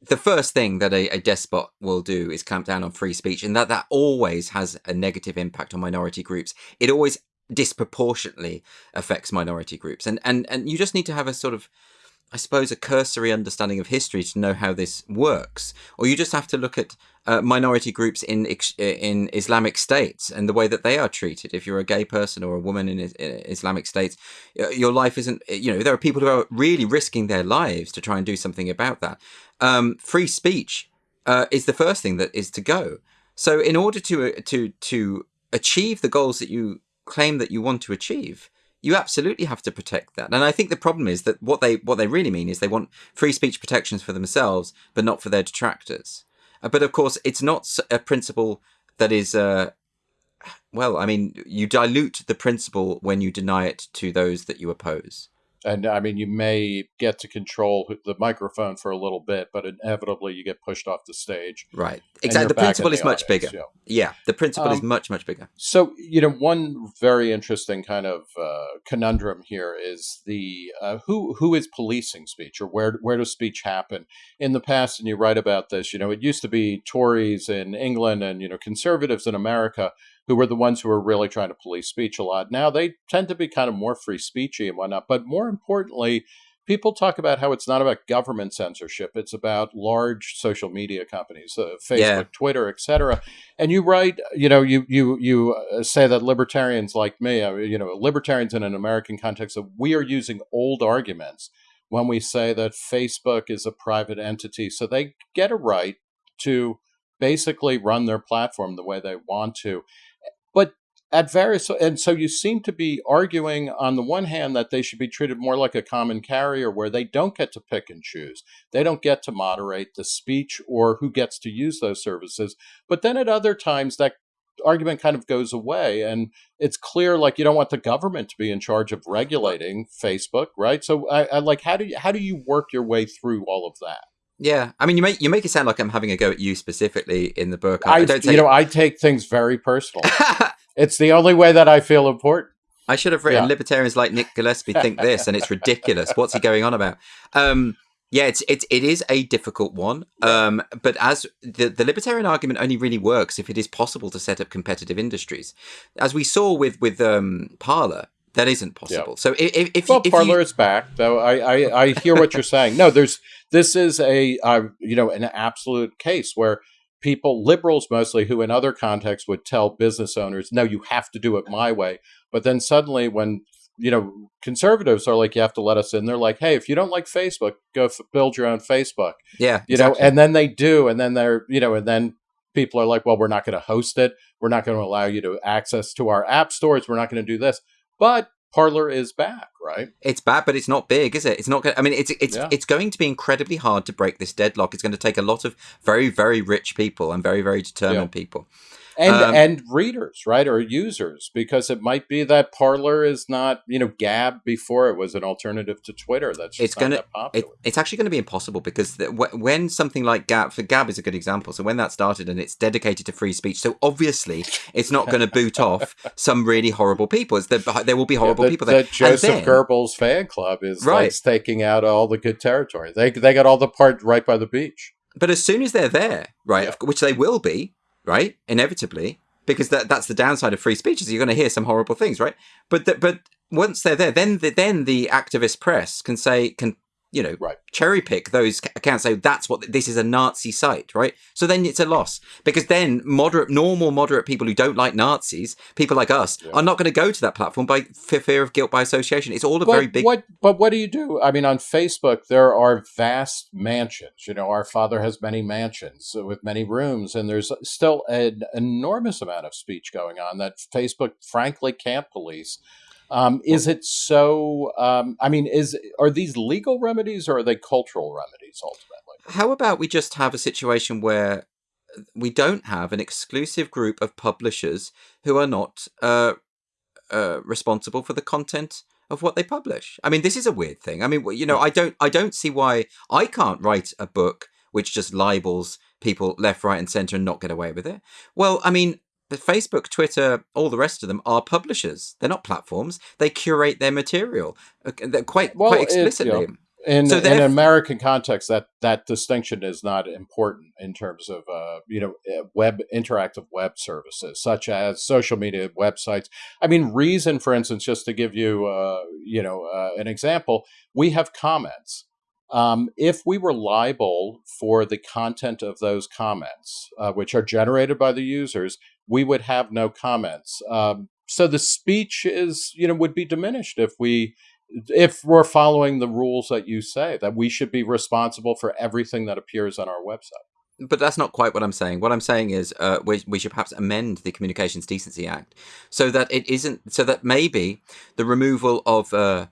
the first thing that a, a, despot will do is clamp down on free speech, and that that always has a negative impact on minority groups. It always disproportionately affects minority groups, and and and you just need to have a sort of I suppose, a cursory understanding of history to know how this works, or you just have to look at uh, minority groups in in Islamic states and the way that they are treated. If you're a gay person or a woman in, Islamic states, your life isn't. You know, there are people who are really risking their lives to try and do something about that. Um, free speech uh, is the first thing that is to go. So, in order to uh, to to achieve the goals that you claim that you want to achieve, you absolutely have to protect that. And I think the problem is that what they what they really mean is they want free speech protections for themselves, but not for their detractors. Uh, but of course, it's not a principle that is. Uh, well, I mean, you dilute the principle when you deny it to those that you oppose. And I mean, you may get to control the microphone for a little bit, but inevitably you get pushed off the stage. Right. Exactly. The principle is the much audience, bigger. Yeah. The principle um, is much, much bigger. So, you know, one very interesting kind of uh, conundrum here is the uh, who who is policing speech or where where does speech happen? In the past, and you write about this, you know, it used to be Tories in England and, you know, conservatives in America who were the ones who were really trying to police speech a lot. Now they tend to be kind of more free speechy and whatnot. But more importantly, people talk about how it's not about government censorship; it's about large social media companies, uh, Facebook, yeah. Twitter, etc. And you write, you know, you you you uh, say that libertarians like me, uh, you know, libertarians in an American context, that we are using old arguments when we say that Facebook is a private entity, so they get a right to basically run their platform the way they want to at various and so you seem to be arguing on the one hand that they should be treated more like a common carrier where they don't get to pick and choose they don't get to moderate the speech or who gets to use those services but then at other times that argument kind of goes away and it's clear like you don't want the government to be in charge of regulating facebook right so I, I like how do you how do you work your way through all of that yeah, I mean, you make you make it sound like I'm having a go at you specifically in the book. I, I don't you know, I take things very personal. (laughs) It's the only way that I feel important. I should have written yeah. libertarians like Nick Gillespie think this, and it's ridiculous. What's he going on about? Um, yeah, it's it's it is a difficult one. Um, but as the the libertarian argument only really works if it is possible to set up competitive industries, as we saw with with um, Parler. That isn't possible. Yeah. So if, if well, if Parler you... is back, though. I, I, I hear what you're saying. No, there's this is a uh, you know an absolute case where people, liberals mostly, who in other contexts would tell business owners, no, you have to do it my way. But then suddenly, when you know conservatives are like, you have to let us in, they're like, hey, if you don't like Facebook, go f- build your own Facebook. Yeah, you exactly. know, and then they do, and then they're you know, and then people are like, well, we're not going to host it. We're not going to allow you to access to our app stores. We're not going to do this. But Parler is back, right? It's bad, but it's not big, is it? It's not. Going, I mean, it's it's yeah. it's going to be incredibly hard to break this deadlock. It's going to take a lot of very very rich people and very very determined yeah. people and um, and readers, right, or users, because it might be that Parler is not, you know, Gab before it was an alternative to Twitter. That's it's going to it, it's actually going to be impossible because the, when something like Gab, for Gab is a good example. So when that started and it's dedicated to free speech, so obviously it's not going to boot (laughs) off some really horrible people. It's the, there will be horrible yeah, the, people there. The Joseph then, Goebbels fan club is right. like taking out all the good territory. They they got all the part right by the beach. But as soon as they're there, right, yeah. which they will be, right? Inevitably, because that that's the downside of free speech is you're going to hear some horrible things, right? But the, but once they're there, then the, then the activist press can say can you know, right. cherry pick those accounts. Say that's what this is a Nazi site, right? So then it's a loss because then moderate, normal, moderate people who don't like Nazis, people like us, yeah. are not going to go to that platform by fear of guilt by association. It's all a but very big. What, but what do you do? I mean, on Facebook there are vast mansions. You know, our father has many mansions with many rooms, and there's still an enormous amount of speech going on that Facebook, frankly, can't police. Um, is it so? Um, I mean, is are these legal remedies or are they cultural remedies ultimately? How about we just have a situation where we don't have an exclusive group of publishers who are not uh, uh, responsible for the content of what they publish. I mean, this is a weird thing. I mean, you know, I don't, I don't see why I can't write a book which just libels people left, right, and center and not get away with it. Well, I mean, but Facebook, Twitter, all the rest of them are publishers. They're not platforms. They curate their material uh, quite well, quite explicitly. It, you know, in, so in an American context, that that distinction is not important in terms of uh, you know eh, web interactive web services such as social media websites. I mean, Reason, for instance, just to give you uh, you know uh, an example, we have comments. Um, if we were liable for the content of those comments, uh, which are generated by the users, we would have no comments. Um, so the speech is, you know, would be diminished if we, if we're following the rules that you say that we should be responsible for everything that appears on our website. But that's not quite what I'm saying. What I'm saying is uh, we, we should perhaps amend the Communications Decency Act so that it isn't, so that maybe the removal of uh,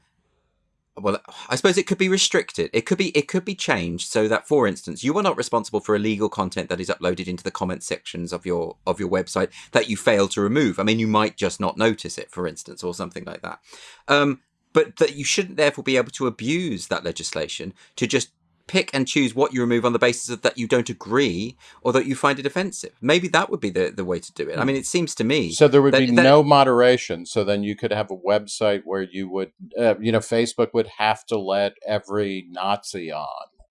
well i suppose it could be restricted. It could be it could be changed so that for instance you are not responsible for illegal content that is uploaded into the comment sections of your of your website that you fail to remove. I mean you might just not notice it for instance or something like that. Um, but that you shouldn't therefore be able to abuse that legislation to just pick and choose what you remove on the basis of that you don't agree or that you find it offensive. Maybe that would be the, the way to do it. I mean, it seems to me. So there would that- be that- no moderation. So then you could have a website where you would, uh, you know, Facebook would have to let every Nazi on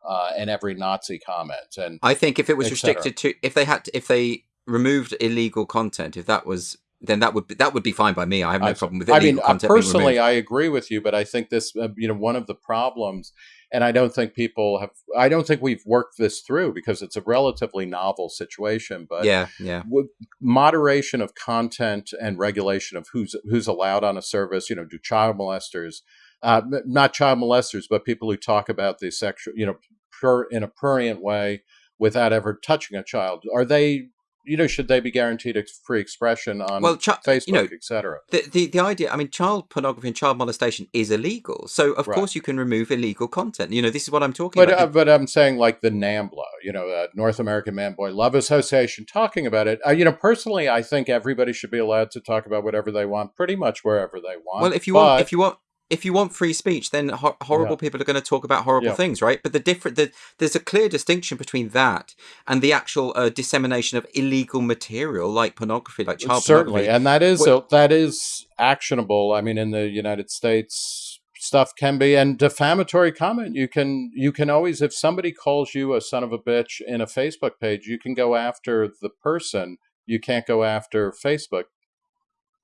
uh, and every Nazi comment. And I think if it was restricted to, if they had, to, if they removed illegal content, if that was, then that would be, that would be fine by me. I have no I- problem with I mean, content. personally. I agree with you, but I think this, uh, you know, one of the problems, and I don't think people have, I don't think we've worked this through because it's a relatively novel situation. But yeah, yeah. with moderation of content and regulation of who's who's allowed on a service, you know, do child molesters, uh, not child molesters, but people who talk about the sexual, you know, pur- in a prurient way without ever touching a child, are they? You know, should they be guaranteed ex- free expression on Well, Facebook, you know, etc.? The, the the idea, I mean, child pornography and child molestation is illegal. So of Right. course you can remove illegal content. You know, this is what I'm talking But about. uh, but I'm saying like the NAMBLA, you know, uh, North American Man Boy Love Association, talking about it. Uh, you know, personally, I think everybody should be allowed to talk about whatever they want, pretty much wherever they want. well, if you want, if you want. If you want free speech, then ho- horrible Yeah. people are going to talk about horrible Yeah. things, right? But the different, the, there's a clear distinction between that and the actual uh, dissemination of illegal material like pornography, like child certainly, pornography. and that is What- that is actionable. I mean, in the United States, stuff can be and defamatory comment. You can you can always if somebody calls you a son of a bitch in a Facebook page, you can go after the person. You can't go after Facebook.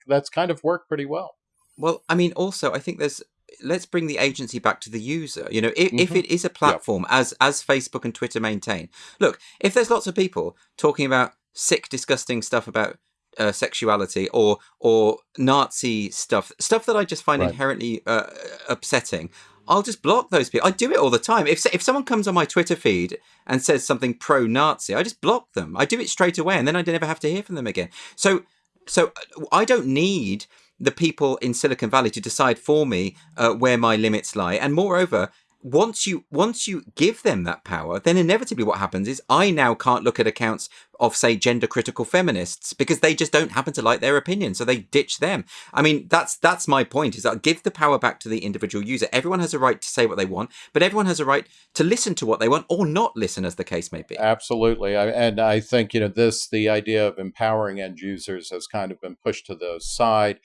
That's kind of worked pretty well. Well, I mean, also, I think there's. Let's bring the agency back to the user. You know, if, if Mhm. it is a platform, as as Facebook and Twitter maintain, look, if there's lots of people talking about sick, disgusting stuff about uh, sexuality or or Nazi stuff, stuff that I just find Right. inherently uh, upsetting, I'll just block those people. I do it all the time. If if someone comes on my Twitter feed and says something pro-Nazi, I just block them. I do it straight away, and then I never have to hear from them again. So so uh, I don't need the people in Silicon Valley to decide for me uh, where my limits lie. And moreover, once you once you give them that power, then inevitably what happens is I now can't look at accounts of say gender critical feminists because they just don't happen to like their opinion, so they ditch them. I mean, that's that's my point is that give the power back to the individual user. Everyone has a right to say what they want, but everyone has a right to listen to what they want or not listen, as the case may be. Absolutely, I, and I think you know this. The idea of empowering end users has kind of been pushed to the side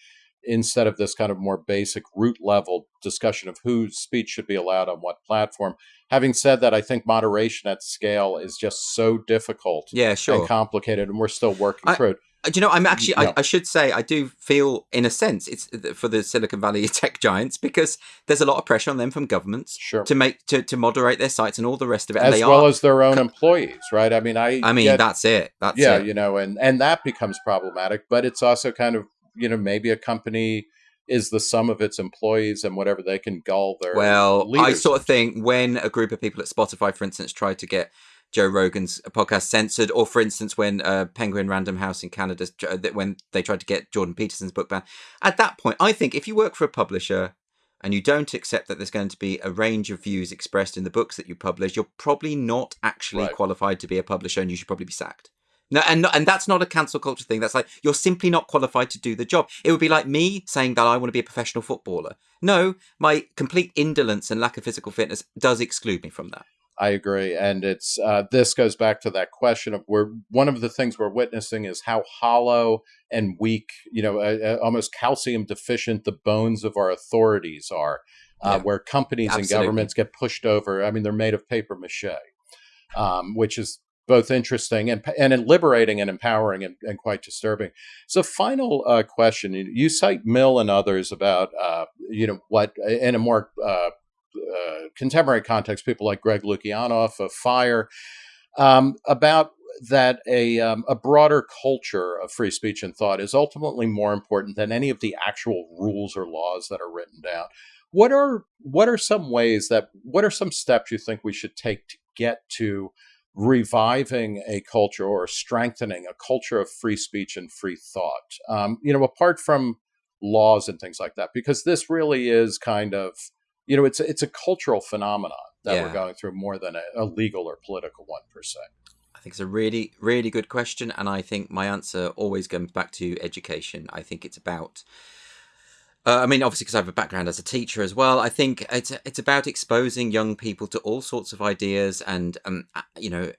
instead of this kind of more basic root level discussion of whose speech should be allowed on what platform. Having said that, I think moderation at scale is just so difficult Yeah, sure. and complicated, and we're still working I- through it. Uh, Do you know, I'm actually, Yeah. I, I should say, I do feel, in a sense, it's for the Silicon Valley (laughs) tech giants because there's a lot of pressure on them from governments Sure. to make to, to moderate their sites and all the rest of it. And As they well are. as their own employees, right? I mean, I I mean, get- that's it. That's yeah, it. you know, and and that becomes problematic. But it's also kind of you know maybe a company is the sum of its employees and whatever they can gull their Well, I sort of think when a group of people at Spotify, for instance, tried to get Joe Rogan's podcast censored, or for instance, when uh, Penguin Random House in Canada, uh, when they tried to get Jordan Peterson's book banned, at that point, I think if you work for a publisher and you don't accept that there's going to be a range of views expressed in the books that you publish, you're probably not actually Right. qualified to be a publisher, and you should probably be sacked. No, and and that's not a cancel culture thing. That's like you're simply not qualified to do the job. It would be like me saying that I want to be a professional footballer. No, my complete indolence and lack of physical fitness does exclude me from that. I agree, and it's uh, this goes back to that question of where one of the things we're witnessing is how hollow and weak, you know, uh, uh, almost calcium deficient the bones of our authorities are, uh, Yeah. where companies and governments get pushed over. I mean, they're made of paper mache, um, which is both interesting and and liberating and empowering and, and quite disturbing. So, final uh, question: You- cite Mill and others about uh, you know what in a more uh, uh, contemporary context, people like Greg Lukianoff of Fire, um, about that a um, a broader culture of free speech and thought is ultimately more important than any of the actual rules or laws that are written down. What are what are some ways that what are some steps you think we should take to get to reviving a culture or strengthening a culture of free speech and free thought? Um, you know, apart from laws and things like that, because this really is kind of you know it's it's a cultural phenomenon that Yeah. we're going through more than a, a legal or political one per se. I think it's a really, really good question, and I think my answer always comes back to education. I think it's about Uh, I mean, obviously, because I have a background as a teacher as well. I think it's it's about exposing young people to all sorts of ideas and um, you know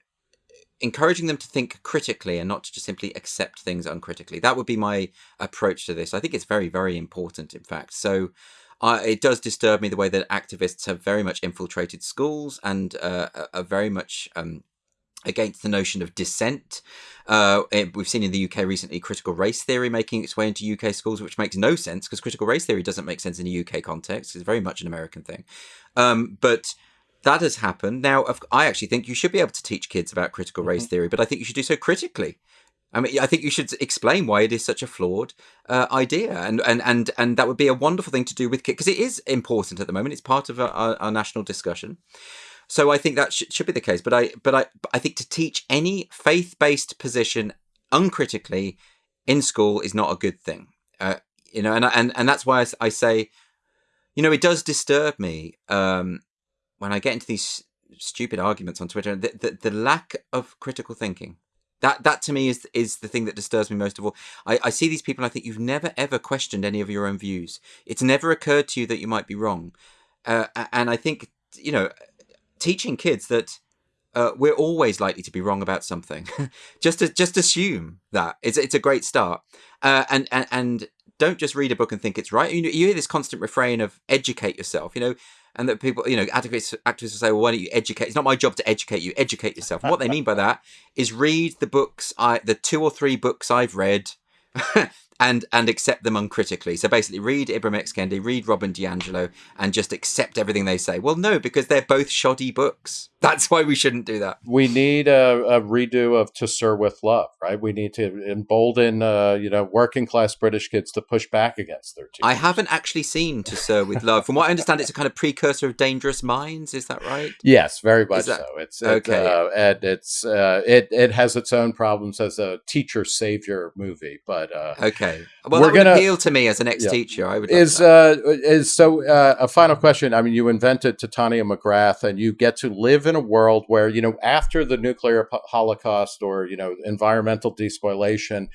encouraging them to think critically and not to just simply accept things uncritically. That would be my approach to this. I think it's very very important, in fact. So. Uh, it does disturb me the way that activists have very much infiltrated schools and uh, are very much um, against the notion of dissent. Uh, we've seen in the UK recently critical race theory making its way into UK schools, which makes no sense because critical race theory doesn't make sense in a UK context. It's very much an American thing. Um, but that has happened. Now, I actually think you should be able to teach kids about critical race mm-hmm. theory, but I think you should do so critically. I mean, I think you should explain why it is such a flawed uh, idea, and and and and that would be a wonderful thing to do with kids because it is important at the moment. It's part of our, our, our national discussion. So I think that sh- should be the case. But I, but I, I think to teach any faith-based position uncritically in school is not a good thing. Uh, you know, and and and that's why I, I, say, you know, it does disturb me um, when I get into these stupid arguments on Twitter. The, the, the lack of critical thinking. That that to me is is the thing that disturbs me most of all. I, I see these people I think you've never ever questioned any of your own views. It's never occurred to you that you might be wrong. Uh, and I think you know teaching kids that uh, we're always likely to be wrong about something. (laughs) just to, just assume that it's it's a great start, uh, and and and don't just read a book and think it's right. You know, you hear this constant refrain of educate yourself. You know, and that people, you know, activists activists will say, "Well, why don't you educate?" It's not my job to educate you. Educate yourself. And what they mean by that is read the books I the two or three books I've read (laughs) and and accept them uncritically. So basically, read Ibram X. Kendi, read Robin DiAngelo, and just accept everything they say. Well, no, because they're both shoddy books. (laughs) That's why we shouldn't do that. We need a, a redo of To Sir with Love, right? We need to embolden, uh, you know, working class British kids to push back against their teachers. I haven't actually seen To Sir with Love. From what I understand, it's a kind of precursor of Dangerous Minds. Is that right? Yes, very much that, so. It's okay, it, uh, and it's uh, it it has its own problems as a teacher savior movie, but uh, okay. Well, we're gonna appeal to me as an ex-teacher. Yeah. I would is uh, is so uh, a final question. I mean, you invented Titania McGrath, and you get to live in a world where you know after the nuclear holocaust or you know environmental despoilation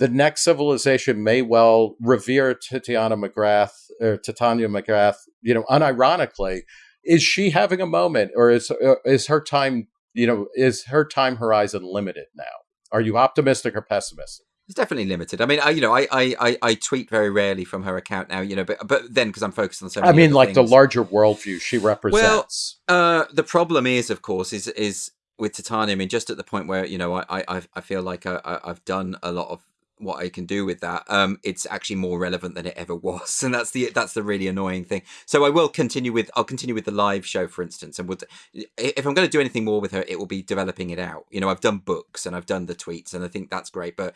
the next civilization may well revere Titiana McGrath or Titania McGrath, you know, unironically. Is she having a moment or is uh, is her time, you know, is her time horizon limited now? Are you optimistic or pessimistic? It's definitely limited. I mean, I, you know, I, I, I, tweet very rarely from her account now, you know, but but then because I'm focused on so I mean, like things. the larger worldview she represents. Well, uh, the problem is, of course, is is with Titania. I mean, just at the point where you know, I I I feel like I, I've done a lot of what I can do with that, um, it's actually more relevant than it ever was, (laughs) and that's the that's the really annoying thing. So I will continue with I'll continue with the live show, for instance, and would if I'm going to do anything more with her, it will be developing it out. You know, I've done books and I've done the tweets, and I think that's great, but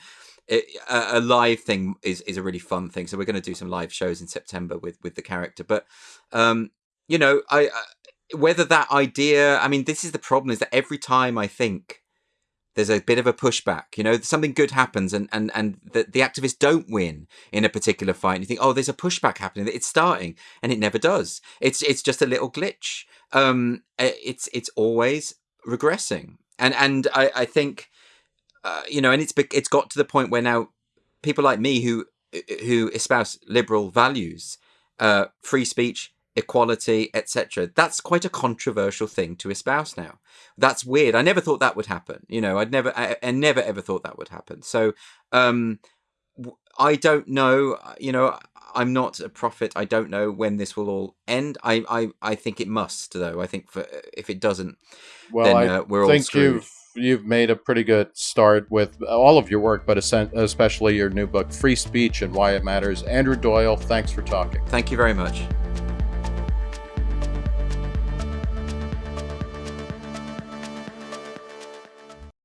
it, a, a, live thing is is a really fun thing. So we're going to do some live shows in September with with the character. But um, you know, I, I whether that idea. I mean, this is the problem: is that every time I think there's a bit of a pushback. You know, something good happens, and and and the, the activists don't win in a particular fight. And you think, oh, there's a pushback happening. It's starting, and it never does. It's it's just a little glitch. Um, it's it's always regressing, and and I I think uh, you know, and it's it's got to the point where now people like me who who espouse liberal values, uh, free speech, equality, etc. That's quite a controversial thing to espouse now. That's weird. I never thought that would happen. You know, I'd never, I, I never ever thought that would happen. So, um, I don't know. You know, I'm not a prophet. I don't know when this will all end. I, I, I think it must, though. I think for if it doesn't, well, then uh, we're all screwed. You've made a pretty good start with all of your work, but especially your new book, Free Speech and Why It Matters. Andrew Doyle, thanks for talking. Thank you very much.